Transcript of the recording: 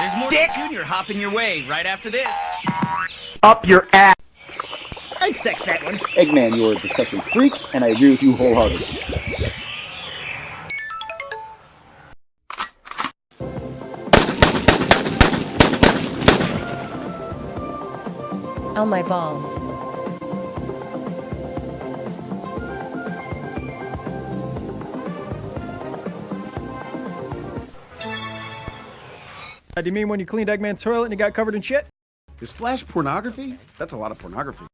There's more Dick Junior hopping your way right after this. Up your ass. I'd sex that one. Eggman, you're a disgusting freak, and I agree with you wholeheartedly. Oh my balls. Do you mean when you cleaned Eggman's toilet and he got covered in shit? Is Flash pornography? That's a lot of pornography.